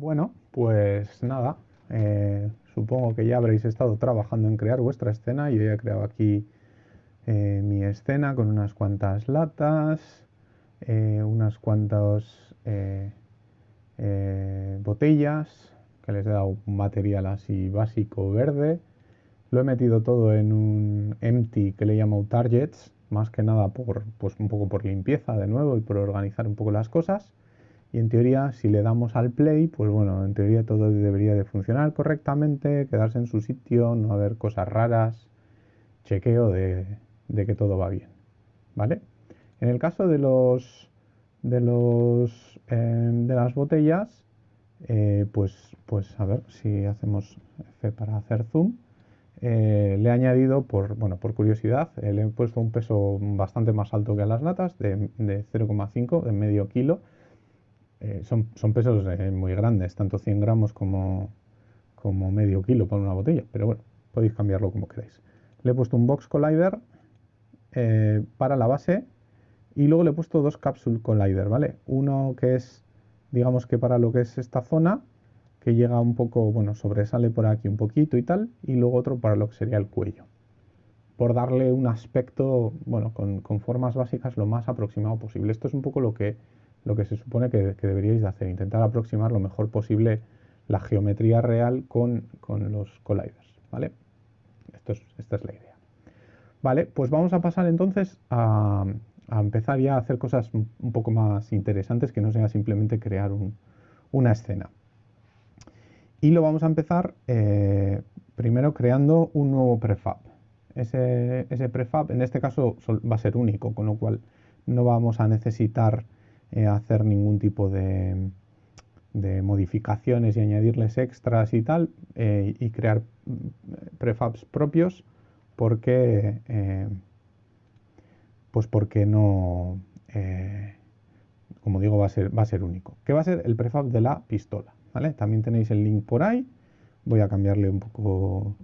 Bueno, pues nada, eh, supongo que ya habréis estado trabajando en crear vuestra escena. Yo ya he creado aquí eh, mi escena con unas cuantas latas, eh, unas cuantas botellas, que les he dado un material así básico verde. Lo he metido todo en un empty que le llamo targets, más que nada por, pues un poco por limpieza de nuevo y por organizar un poco las cosas. Y en teoría, si le damos al play, pues bueno, en teoría todo debería de funcionar correctamente, quedarse en su sitio, no haber cosas raras, chequeo de, que todo va bien, ¿vale? En el caso de los de los em, de las botellas, eh, pues, pues a ver si hacemos F para hacer zoom. Eh, le he añadido, por, bueno, por curiosidad, eh, le he puesto un peso bastante más alto que a las latas, de, de 0,5, de medio kilo, eh, son, pesos eh, muy grandes, tanto 100 gramos como, como medio kilo para una botella, pero bueno, podéis cambiarlo como queráis. Le he puesto un box collider eh, para la base y luego le he puesto dos capsule collider, ¿vale? Uno que es, digamos que para lo que es esta zona, que llega un poco, bueno, sobresale por aquí un poquito y tal, y luego otro para lo que sería el cuello. Por darle un aspecto, bueno, con, con formas básicas lo más aproximado posible. Esto es un poco lo que lo que se supone que, deberíais de hacer, intentar aproximar lo mejor posible la geometría real con, los colliders, ¿vale? Esto es, esta es la idea. Vale, pues vamos a pasar entonces a, empezar ya a hacer cosas un poco más interesantes que no sea simplemente crear una escena. Y lo vamos a empezar eh, primero creando un nuevo prefab. Ese, ese prefab en este caso va a ser único, con lo cual no vamos a necesitar eh, hacer ningún tipo de, modificaciones y añadirles extras y tal, eh, y crear mm, prefabs propios, porque, eh, pues porque no, como digo, va a, ser, va a ser único. ¿Qué va a ser el prefab de la pistola? ¿vale? También tenéis el link por ahí. Voy a cambiarle un poco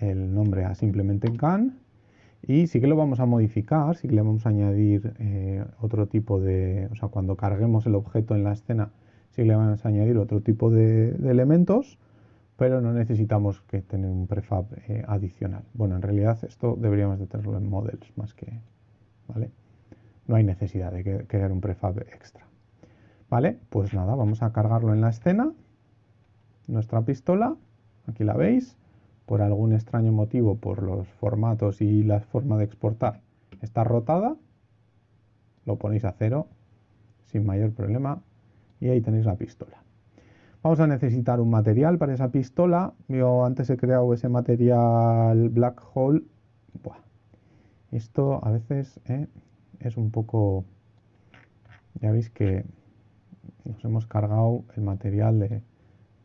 el nombre a simplemente gun y sí que lo vamos a modificar, sí que le vamos a añadir eh, otro tipo de, o sea, cuando carguemos el objeto en la escena, sí que le vamos a añadir otro tipo de, elementos, pero no necesitamos que tener un prefab eh, adicional. Bueno, en realidad esto deberíamos de tenerlo en models más que, ¿vale? No hay necesidad de crear un prefab extra. ¿Vale? Pues nada, vamos a cargarlo en la escena. Nuestra pistola, aquí la veis por algún extraño motivo, por los formatos y la forma de exportar, está rotada, lo ponéis a cero sin mayor problema y ahí tenéis la pistola. Vamos a necesitar un material para esa pistola. Yo antes he creado ese material Black Hole. Esto a veces eh, es un poco... Ya veis que nos hemos cargado el material de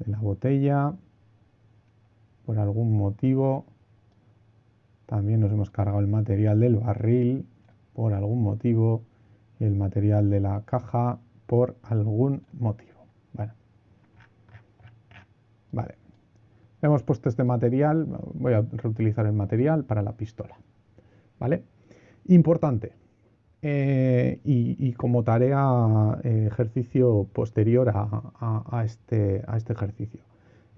la botella por algún motivo. También nos hemos cargado el material del barril por algún motivo y el material de la caja por algún motivo. Bueno. Vale. Hemos puesto este material, voy a reutilizar el material para la pistola. ¿Vale? Importante. Eh, y, como tarea, eh, ejercicio posterior a, este, a este ejercicio.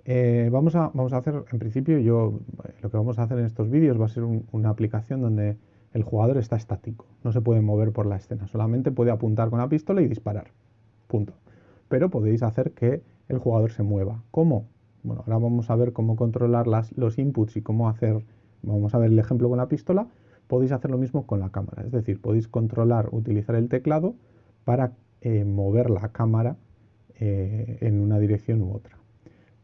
Eh, vamos, a, vamos a hacer, en principio, yo lo que vamos a hacer en estos vídeos va a ser una aplicación donde el jugador está estático, no se puede mover por la escena, solamente puede apuntar con la pistola y disparar, punto. Pero podéis hacer que el jugador se mueva. ¿Cómo? Bueno, ahora vamos a ver cómo controlar los inputs y cómo hacer, vamos a ver el ejemplo con la pistola, podéis hacer lo mismo con la cámara, es decir, podéis controlar, utilizar el teclado para eh, mover la cámara eh, en una dirección u otra.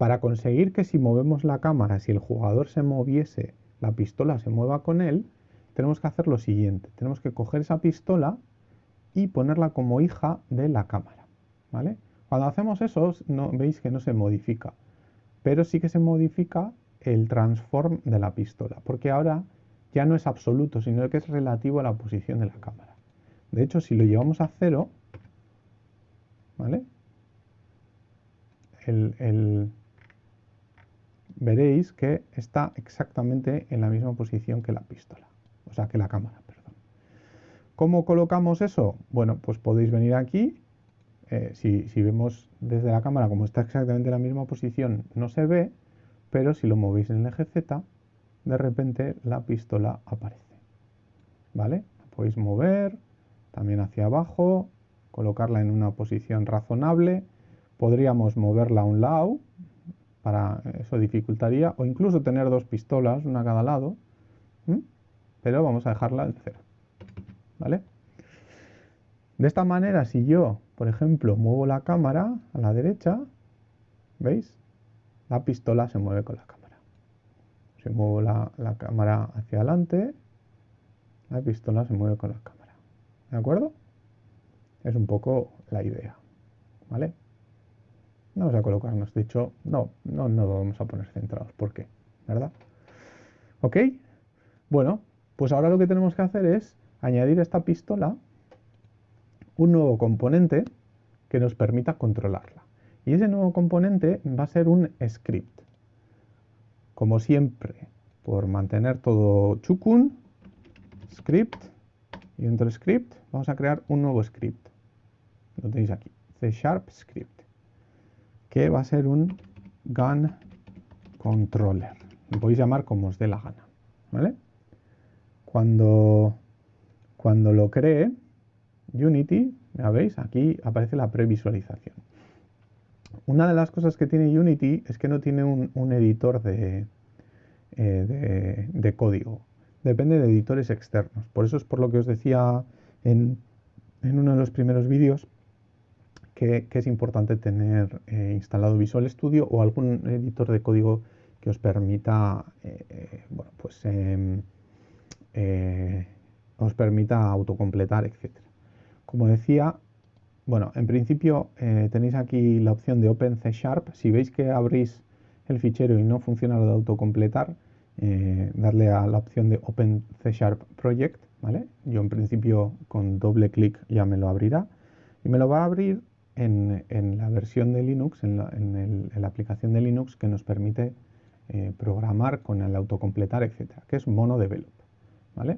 Para conseguir que si movemos la cámara, si el jugador se moviese, la pistola se mueva con él, tenemos que hacer lo siguiente. Tenemos que coger esa pistola y ponerla como hija de la cámara. ¿vale? Cuando hacemos eso, no, veis que no se modifica, pero sí que se modifica el transform de la pistola, porque ahora ya no es absoluto, sino que es relativo a la posición de la cámara. De hecho, si lo llevamos a cero, ¿vale? el, veréis que está exactamente en la misma posición que la pistola, o sea, que la cámara, perdón. ¿Cómo colocamos eso? Bueno, pues podéis venir aquí, eh, si, si, vemos desde la cámara como está exactamente en la misma posición, no se ve, pero si lo movéis en el eje Z, de repente la pistola aparece. ¿Vale? La podéis mover también hacia abajo, colocarla en una posición razonable. Podríamos moverla a un lado, para eso dificultaría, o incluso tener dos pistolas, una a cada lado, pero vamos a dejarla en cero. ¿Vale? De esta manera, si yo, por ejemplo, muevo la cámara a la derecha, ¿veis? La pistola se mueve con la cámara. Si muevo la, la cámara hacia adelante, la pistola se mueve con la cámara. ¿De acuerdo? Es un poco la idea. ¿Vale? Vamos a colocarnos, de hecho, no, no, no vamos a poner centrados. ¿Por qué? ¿Verdad? ¿Ok? Bueno, pues ahora lo que tenemos que hacer es añadir a esta pistola un nuevo componente que nos permita controlarla. Y ese nuevo componente va a ser un script. Como siempre, por mantener todo chukun, script, y dentro del script vamos a crear un nuevo script. Lo tenéis aquí, C Sharp Script, que va a ser un gun controller. Lo podéis llamar como os dé la gana. ¿vale? Cuando, cuando lo cree, Unity, ya veis, aquí aparece la previsualización. Una de las cosas que tiene Unity es que no tiene un, editor eh, de, de, código. Depende de editores externos. Por eso es por lo que os decía en, uno de los primeros vídeos que, es importante tener eh, instalado Visual Studio o algún editor de código que os permita, eh, bueno, pues, em, os permita autocompletar, etcétera. Como decía, bueno, en principio eh, tenéis aquí la opción de Open C Sharp. Si veis que abrís el fichero y no funciona lo de autocompletar, eh, darle a la opción de Open C Sharp Project, ¿vale? Yo en principio con doble clic ya me lo abrirá y me lo va a abrir en, la versión de Linux, en la, aplicación de Linux que nos permite eh, programar con el autocompletar, etcétera, que es MonoDevelop, ¿vale?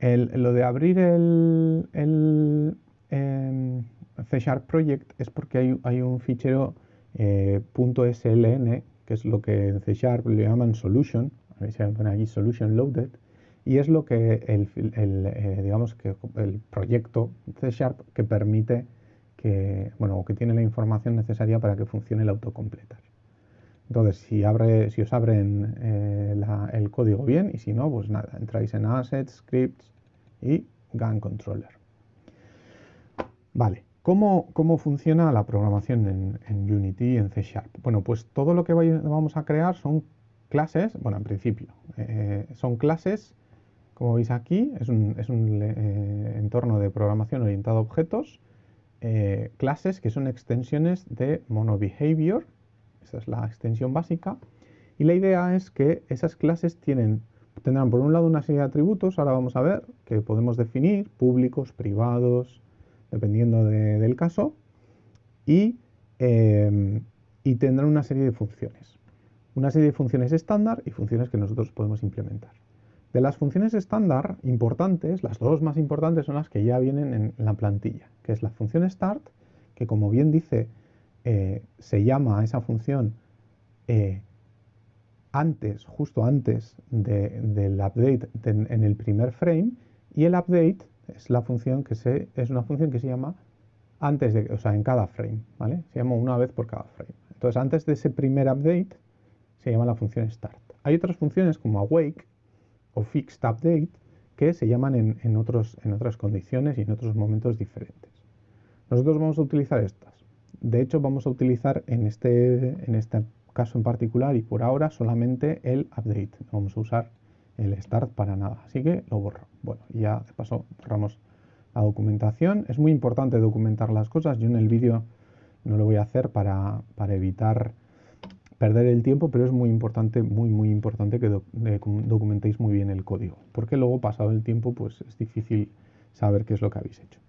lo de abrir el, el em, C Sharp Project es porque hay, un fichero eh, .sln, que es lo que en C Sharp le llaman solution, a ver si pone aquí solution loaded, y es lo que el, eh, digamos que el proyecto C Sharp que permite que, bueno, que tiene la información necesaria para que funcione el autocompletar. Entonces, si, abre, si os abren eh, el código bien y si no, pues nada, entráis en Assets, Scripts, y GAN Controller. Vale, ¿cómo, cómo funciona la programación en, Unity en C Sharp? Bueno, pues todo lo que vamos a crear son clases, bueno, en principio, eh, son clases, como veis aquí, es un, eh, entorno de programación orientado a objetos, eh, clases que son extensiones de MonoBehavior, esa es la extensión básica, y la idea es que esas clases tienen tendrán por un lado una serie de atributos, ahora vamos a ver, que podemos definir, públicos, privados, dependiendo del caso, y, em, y tendrán una serie de funciones. Una serie de funciones estándar y funciones que nosotros podemos implementar. De las funciones estándar importantes, las dos más importantes son las que ya vienen en la plantilla, que es la función start, que como bien dice, eh, se llama a esa función eh, antes, justo antes del update en el primer frame y el update es la función que es una función que se llama antes de, o sea, en cada frame, ¿vale? Se llama una vez por cada frame. Entonces, antes de ese primer update se llama la función start. Hay otras funciones como awake o fixed update que se llaman en, otros, en otras condiciones y en otros momentos diferentes. Nosotros vamos a utilizar estas. De hecho, vamos a utilizar en este, en este caso en particular y por ahora solamente el update. No vamos a usar el start para nada, así que lo borro. Bueno, ya de paso borramos la documentación. Es muy importante documentar las cosas. Yo en el vídeo no lo voy a hacer para, evitar perder el tiempo, pero es muy importante, muy, muy importante que documentéis muy bien el código, porque luego pasado el tiempo pues es difícil saber qué es lo que habéis hecho.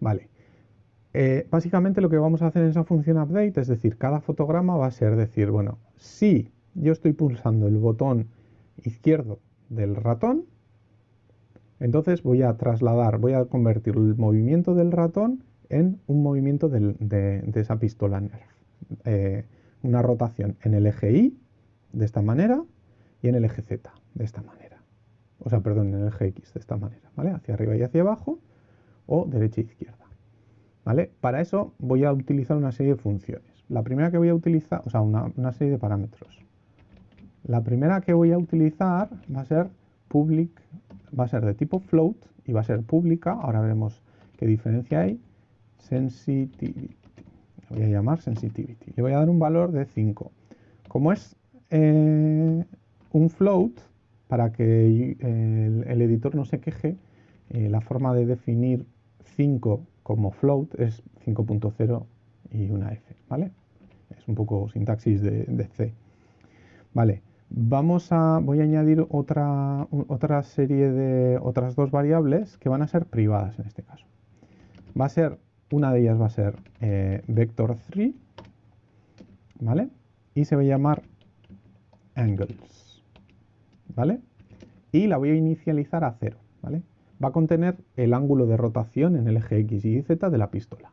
Vale, eh, básicamente lo que vamos a hacer en esa función update es decir, cada fotograma va a ser decir, bueno, si yo estoy pulsando el botón izquierdo del ratón, Entonces voy a trasladar, voy a convertir el movimiento del ratón en un movimiento de, esa pistola NERF. Eh, una rotación en el eje Y de esta manera y en el eje Z de esta manera. O sea, perdón, en el eje X de esta manera, ¿vale? Hacia arriba y hacia abajo o derecha e izquierda. ¿Vale? Para eso voy a utilizar una serie de funciones. La primera que voy a utilizar, o sea, una, serie de parámetros. La primera que voy a utilizar va a ser public, va a ser de tipo float y va a ser pública. Ahora veremos qué diferencia hay. Sensitivity. Voy a llamar sensitivity. Le voy a dar un valor de 5. Como es eh, un float, para que el, editor no se queje, eh, la forma de definir 5 como float es 5.0 y una F, ¿vale? Es un poco sintaxis de, C. Vale, vamos a, voy a añadir otra, otra serie de otras dos variables que van a ser privadas en este caso. Va a ser, una de ellas va a ser eh, vector3, ¿vale? Y se va a llamar angles, ¿vale? Y la voy a inicializar a 0, ¿vale? va a contener el ángulo de rotación en el eje X y Z de la pistola,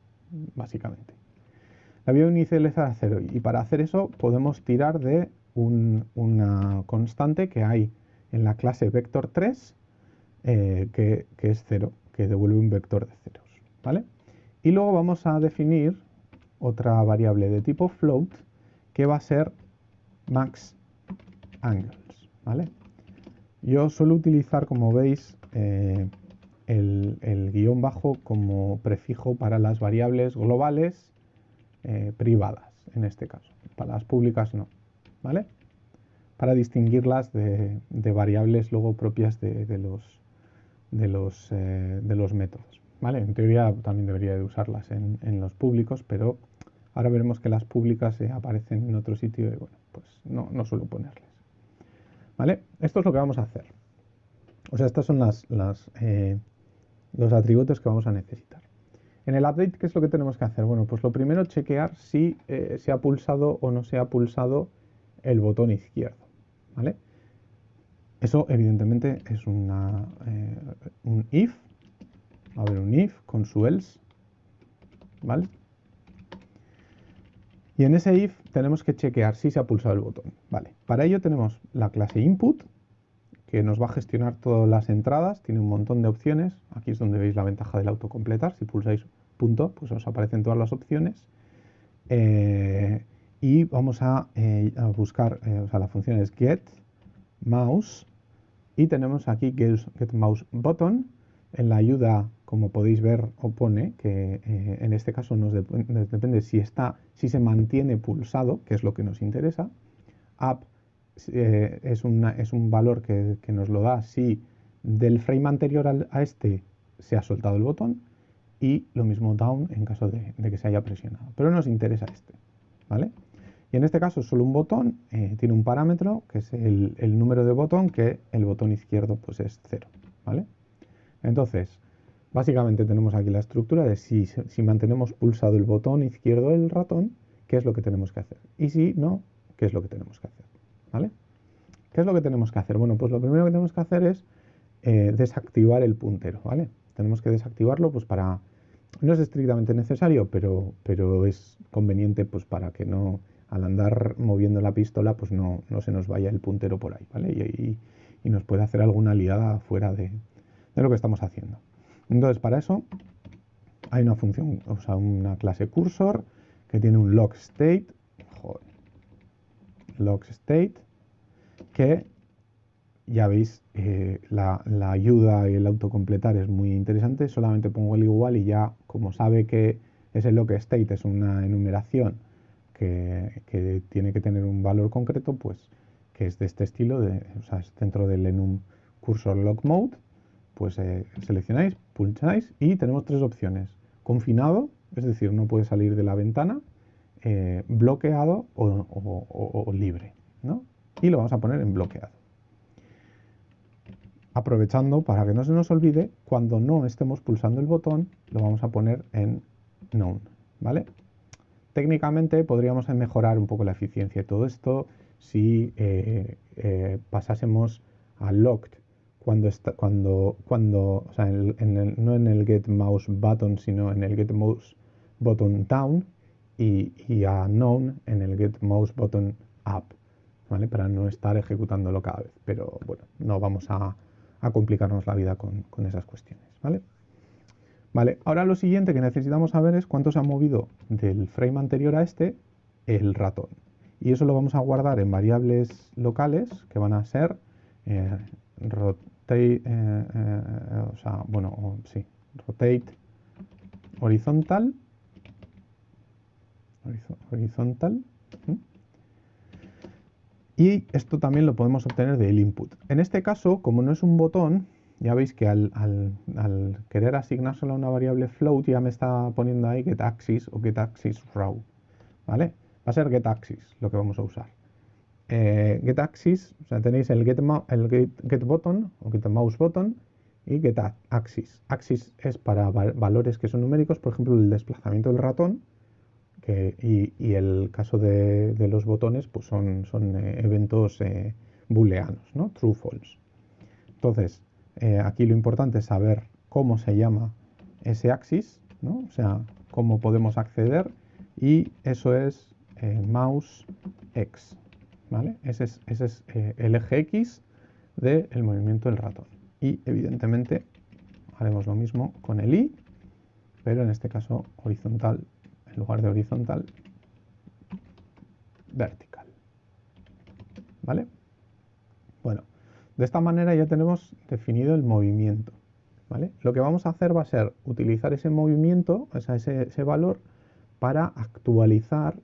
básicamente. La voy a inicializar a cero y para hacer eso podemos tirar de una constante que hay en la clase vector3 eh, que, es 0, que devuelve un vector de ceros. ¿vale? Y luego vamos a definir otra variable de tipo float que va a ser max angles. ¿vale? Yo suelo utilizar, como veis, eh, el, guion bajo como prefijo para las variables globales eh, privadas, en este caso. Para las públicas no, ¿vale? Para distinguirlas de, variables luego propias de, eh, de los métodos. En teoría también debería de usarlas en, los públicos, pero ahora veremos que las públicas aparecen en otro sitio y bueno, pues no, no suelo ponerles. ¿Vale? Esto es lo que vamos a hacer. O sea, estas son las, eh, los atributos que vamos a necesitar. En el update, ¿qué es lo que tenemos que hacer? Bueno, pues lo primero, chequear si eh, se ha pulsado o no se ha pulsado el botón izquierdo. ¿vale? Eso, evidentemente, es una, eh, un if. A ver, un if con su else. ¿Vale? Y en ese if tenemos que chequear si se ha pulsado el botón. Vale. Para ello tenemos la clase input, que nos va a gestionar todas las entradas, tiene un montón de opciones, aquí es donde veis la ventaja del autocompletar, si pulsáis punto, pues os aparecen todas las opciones. Eh, y vamos a, eh, buscar, eh, o sea, la función es get mouse y tenemos aquí get, mouse button. En la ayuda, como podéis ver, opone que en este caso nos, depende si, está, si se mantiene pulsado, que es lo que nos interesa. Up eh, es, es, un valor que, nos lo da si del frame anterior a este se ha soltado el botón y lo mismo down en caso de, que se haya presionado. Pero nos interesa este, ¿vale? Y en este caso solo un botón eh, tiene un parámetro que es el, número de botón que el botón izquierdo pues es 0, ¿vale? Entonces, básicamente tenemos aquí la estructura de si, si mantenemos pulsado el botón izquierdo del ratón, qué es lo que tenemos que hacer. Y si no, qué es lo que tenemos que hacer. ¿vale? ¿Qué es lo que tenemos que hacer? Bueno, pues lo primero que tenemos que hacer es eh, desactivar el puntero, ¿vale? Tenemos que desactivarlo pues para... No es estrictamente necesario, pero, pero es conveniente pues para que no, al andar moviendo la pistola, pues no, se nos vaya el puntero por ahí, ¿vale? Y, nos puede hacer alguna liada fuera de, de lo que estamos haciendo. Entonces, para eso hay una función, o sea, una clase cursor que tiene un log state, log state, que ya veis, eh, la, ayuda y el autocompletar es muy interesante, solamente pongo el igual y ya, como sabe que ese log state es una enumeración que, tiene que tener un valor concreto, pues que es de este estilo, o sea, es dentro del enum cursor log mode, pues eh, seleccionáis, pulsáis y tenemos tres opciones. Confinado, es decir, no puede salir de la ventana, eh, bloqueado o, libre. ¿no? Y lo vamos a poner en bloqueado. Aprovechando para que no se nos olvide, cuando no estemos pulsando el botón, lo vamos a poner en none. ¿vale? Técnicamente podríamos mejorar un poco la eficiencia de todo esto si eh, pasásemos a locked cuando está, cuando, cuando, o sea, en el, no en el get mouse button, sino en el get mouse button down y, y a known en el get mouse button up, ¿vale? Para no estar ejecutándolo cada vez. Pero bueno, no vamos a, complicarnos la vida con, con, esas cuestiones, ¿vale? Vale, ahora lo siguiente que necesitamos saber es cuánto se ha movido del frame anterior a este el ratón. Y eso lo vamos a guardar en variables locales que van a ser eh, rotate, eh, eh, bueno, sí, rotate horizontal, horizontal, y esto también lo podemos obtener del input. En este caso, como no es un botón, ya veis que al, querer asignárselo a una variable float ya me está poniendo ahí getAxis o getAxis raw, ¿vale? Va a ser getAxis lo que vamos a usar. Eh, getAxis, o sea, tenéis el, get, el get, o getMouse button y getAxis. Axis es para valores que son numéricos, por ejemplo, el desplazamiento del ratón, y, el caso de, los botones pues son, eh, eventos eh, booleanos, ¿no? True, false. Entonces, aquí lo importante es saber cómo se llama ese axis, o sea, cómo podemos acceder y eso es mouse x. ¿vale? Ese es, eh, el eje x del movimiento del ratón. Y evidentemente haremos lo mismo con el i, pero en este caso horizontal, en lugar de horizontal, vertical. ¿Vale? Bueno, de esta manera ya tenemos definido el movimiento. ¿vale? Lo que vamos a hacer va a ser utilizar ese movimiento, ese, valor, para actualizar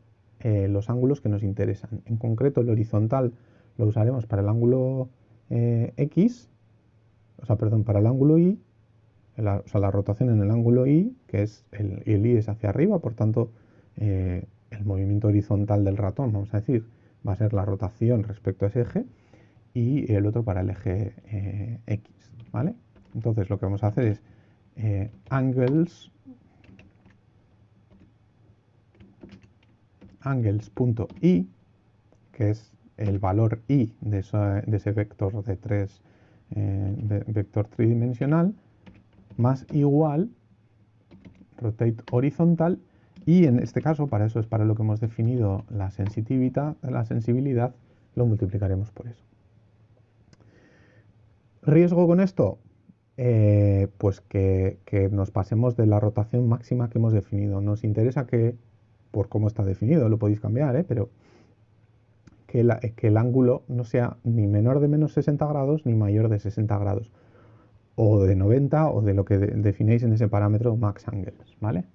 eh, los ángulos que nos interesan. En concreto, el horizontal lo usaremos para el ángulo eh, X, o sea, perdón, para el ángulo Y, o sea, la rotación en el ángulo Y, que es el, el Y es hacia arriba, por tanto, eh, el movimiento horizontal del ratón, vamos a decir, va a ser la rotación respecto a ese eje y el otro para el eje eh, X, ¿vale? Entonces lo que vamos a hacer es angles angles.i, que es el valor i de, ese vector de tres eh, vector tridimensional, más igual rotate horizontal y en este caso, para eso es para lo que hemos definido la sensibilidad, la sensibilidad, lo multiplicaremos por eso. ¿Riesgo con esto? Eh, pues que, nos pasemos de la rotación máxima que hemos definido. Nos interesa que, por cómo está definido, lo podéis cambiar, ¿eh? pero que, el ángulo no sea ni menor de menos 60 grados ni mayor de 60 grados. O de 90 o de lo que definéis en ese parámetro max angles, ¿vale?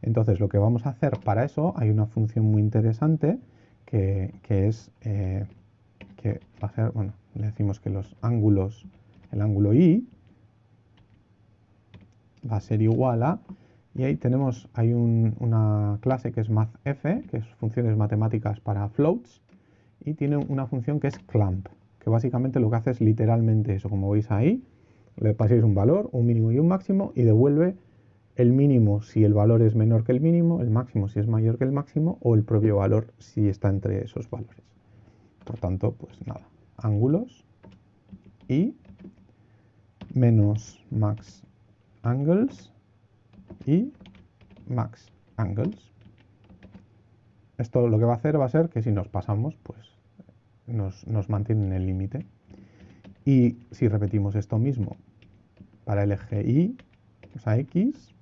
Entonces lo que vamos a hacer para eso, hay una función muy interesante que, es eh, que va a ser, bueno, le decimos que los ángulos el ángulo I va a ser igual a, y ahí tenemos, hay una clase que es mathf, que es funciones matemáticas para floats, y tiene una función que es clamp, que básicamente lo que hace es literalmente eso, como veis ahí, le paséis un valor, un mínimo y un máximo, y devuelve el mínimo si el valor es menor que el mínimo, el máximo si es mayor que el máximo, o el propio valor si está entre esos valores. Por tanto, pues nada, ángulos y menos max angles y max angles. Esto lo que va a hacer va a ser que si nos pasamos, pues nos, nos mantiene en el límite. Y si repetimos esto mismo para el eje Y, o sea, X,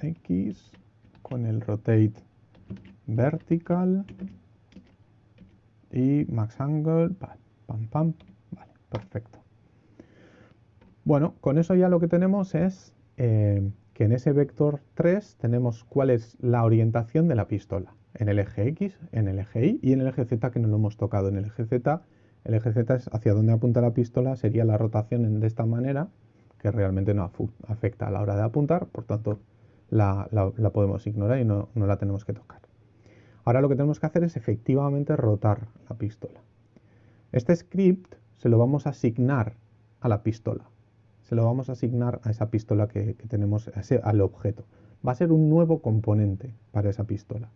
X con el rotate vertical y max angle, pam, pam, Perfecto. Bueno, con eso ya lo que tenemos es eh, que en ese vector 3 tenemos cuál es la orientación de la pistola. En el eje X, en el eje Y y en el eje Z que no lo hemos tocado. En el eje Z, el eje Z es hacia donde apunta la pistola, sería la rotación de esta manera, que realmente no afecta a la hora de apuntar, por tanto la, podemos ignorar y no la tenemos que tocar. Ahora lo que tenemos que hacer es efectivamente rotar la pistola. Este script se lo vamos a asignar a la pistola. Se lo vamos a asignar a esa pistola que, tenemos, al objeto. Va a ser un nuevo componente para esa pistola.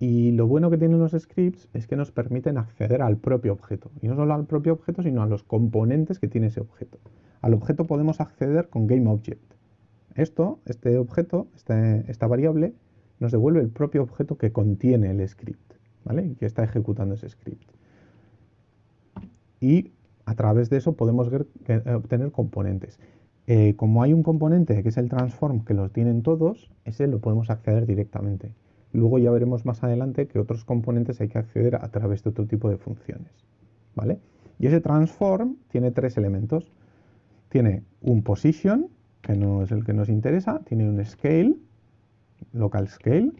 Y lo bueno que tienen los scripts es que nos permiten acceder al propio objeto. Y no solo al propio objeto, sino a los componentes que tiene ese objeto. Al objeto podemos acceder con GameObject. Esto, este objeto, este, esta variable, nos devuelve el propio objeto que contiene el script, ¿vale? Que está ejecutando ese script. Y a través de eso podemos ver, obtener componentes. Eh, como hay un componente que es el transform que los tienen todos, ese lo podemos acceder directamente. Luego ya veremos más adelante que otros componentes hay que acceder a través de otro tipo de funciones. ¿vale? Y ese transform tiene tres elementos. Tiene un position, que no es el que nos interesa, tiene un scale, local scale,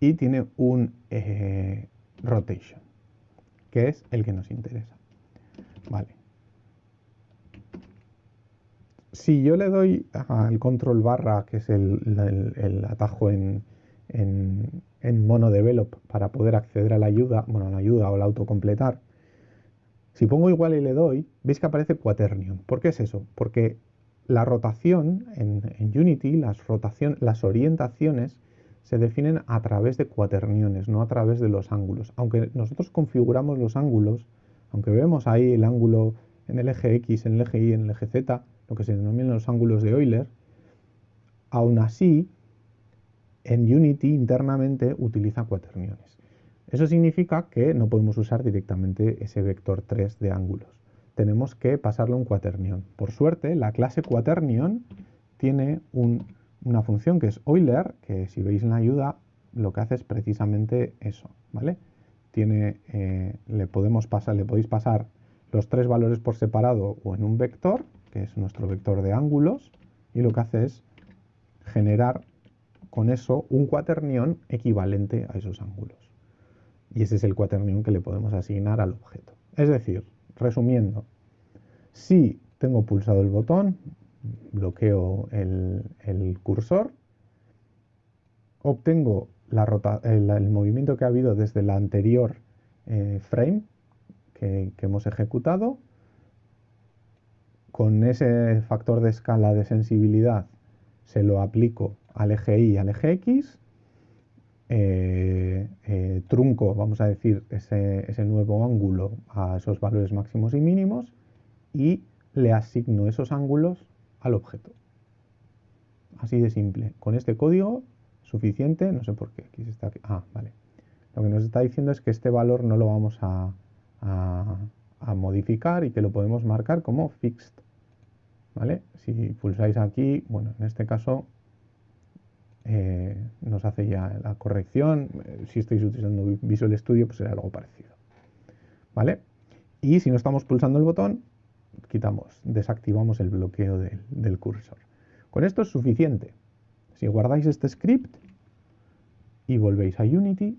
y tiene un eh, rotation, que es el que nos interesa. Vale. Si yo le doy al control barra, que es el atajo en, en, en monodevelop para poder acceder a la ayuda, bueno, a la ayuda o al autocompletar, si pongo igual y le doy, veis que aparece quaternion. ¿Por qué es eso? Porque la rotación en, Unity, las, las orientaciones se definen a través de cuaterniones, no a través de los ángulos. Aunque nosotros configuramos los ángulos, aunque vemos ahí el ángulo en el eje X, en el eje Y, en el eje Z, lo que se denominan los ángulos de Euler, aún así en Unity internamente utiliza cuaterniones. Eso significa que no podemos usar directamente ese vector 3 de ángulos. Tenemos que pasarle un cuaternión. Por suerte, la clase cuaternión tiene una función que es Euler, que si veis en la ayuda, lo que hace es precisamente eso, ¿vale? Tiene, eh, le, podemos pasar, le podéis pasar los tres valores por separado o en un vector, que es nuestro vector de ángulos, y lo que hace es generar con eso un cuaternión equivalente a esos ángulos. Y ese es el cuaternión que le podemos asignar al objeto. Es decir, resumiendo, si tengo pulsado el botón, bloqueo el, cursor, obtengo el, movimiento que ha habido desde la anterior eh, frame que hemos ejecutado, con ese factor de escala de sensibilidad se lo aplico al eje Y y al eje X, eh, eh, trunco, vamos a decir, ese, nuevo ángulo a esos valores máximos y mínimos y le asigno esos ángulos al objeto. Así de simple. Con este código suficiente, no sé por qué, aquí está, ah, vale. Lo que nos está diciendo es que este valor no lo vamos a, a modificar y que lo podemos marcar como fixed. ¿Vale? Si pulsáis aquí, bueno, en este caso eh, nos hace ya la corrección. Eh, si estáis utilizando Visual Studio, pues será algo parecido. ¿Vale? Y si no estamos pulsando el botón, quitamos, desactivamos el bloqueo del, cursor. Con esto es suficiente. Si guardáis este script y volvéis a Unity,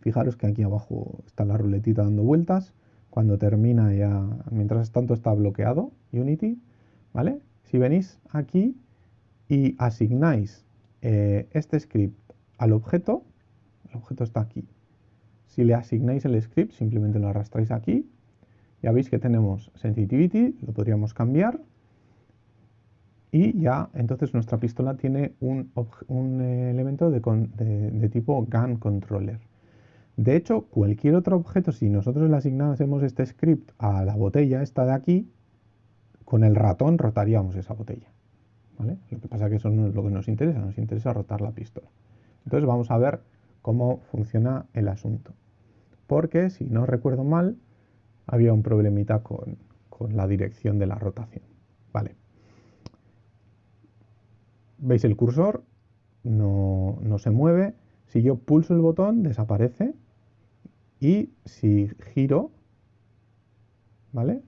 fijaros que aquí abajo está la ruletita dando vueltas. Cuando termina ya, mientras tanto está bloqueado Unity, ¿vale? Si venís aquí y asignáis eh, este script al objeto, el objeto está aquí. Si le asignáis el script, simplemente lo arrastráis aquí. Ya veis que tenemos sensitivity, lo podríamos cambiar. Y ya, entonces nuestra pistola tiene un, eh, elemento de, de, tipo gun controller. De hecho, cualquier otro objeto, si nosotros le asignásemos este script a la botella, esta de aquí, con el ratón rotaríamos esa botella. Lo que pasa es que eso no es lo que nos interesa, nos interesa rotar la pistola. Entonces vamos a ver cómo funciona el asunto. Porque, si no recuerdo mal, había un problemita con, la dirección de la rotación. Vale. ¿Veis el cursor? No, no se mueve. Si yo pulso el botón, desaparece. Y si giro, ¿vale?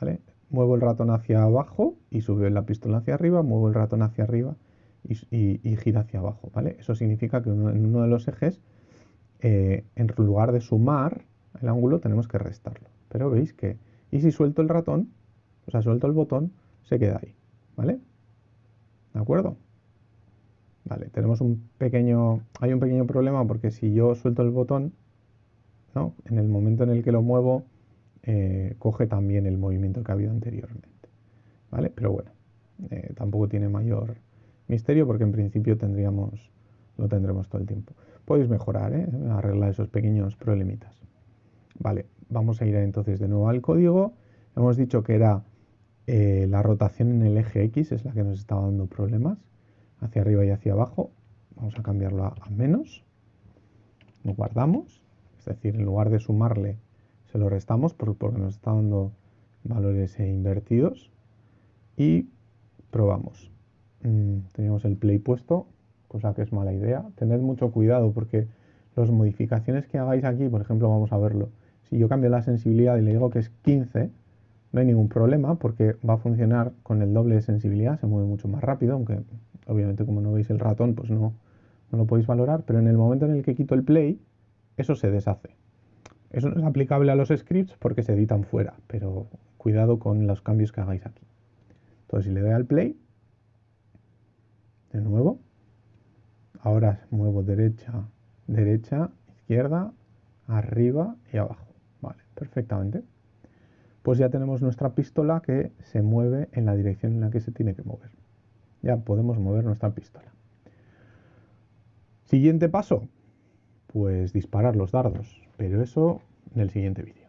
¿Vale? muevo el ratón hacia abajo y sube la pistola hacia arriba, muevo el ratón hacia arriba y, gira hacia abajo, ¿vale? Eso significa que en uno de los ejes, eh, en lugar de sumar el ángulo, tenemos que restarlo. Pero veis que, y si suelto el ratón, o sea, suelto el botón, se queda ahí, ¿vale? ¿De acuerdo? Vale, tenemos un pequeño, hay un pequeño problema porque si yo suelto el botón, ¿no? En el momento en el que lo muevo, eh, coge también el movimiento que ha habido anteriormente. ¿Vale? Pero bueno, eh, tampoco tiene mayor misterio porque en principio tendríamos, lo tendremos todo el tiempo. Podéis mejorar, ¿eh? arreglar esos pequeños problemitas. Vale, vamos a ir entonces de nuevo al código. Hemos dicho que era la rotación en el eje X, es la que nos estaba dando problemas, hacia arriba y hacia abajo. Vamos a cambiarlo a, menos. Lo guardamos, es decir, en lugar de sumarle, se lo restamos porque nos está dando valores invertidos. Y probamos. Mm, teníamos el play puesto, cosa que es mala idea. Tened mucho cuidado porque las modificaciones que hagáis aquí, por ejemplo, vamos a verlo. Si yo cambio la sensibilidad y le digo que es 15, no hay ningún problema porque va a funcionar con el doble de sensibilidad, se mueve mucho más rápido, aunque obviamente como no veis el ratón, pues no, no lo podéis valorar, pero en el momento en el que quito el play, eso se deshace. Eso no es aplicable a los scripts porque se editan fuera, pero cuidado con los cambios que hagáis aquí. Entonces si le doy al play, de nuevo. Ahora muevo derecha, derecha, izquierda, arriba y abajo. Vale, perfectamente. Pues ya tenemos nuestra pistola que se mueve en la dirección en la que se tiene que mover. Ya podemos mover nuestra pistola. Siguiente paso, pues disparar los dardos, pero eso en el siguiente vídeo.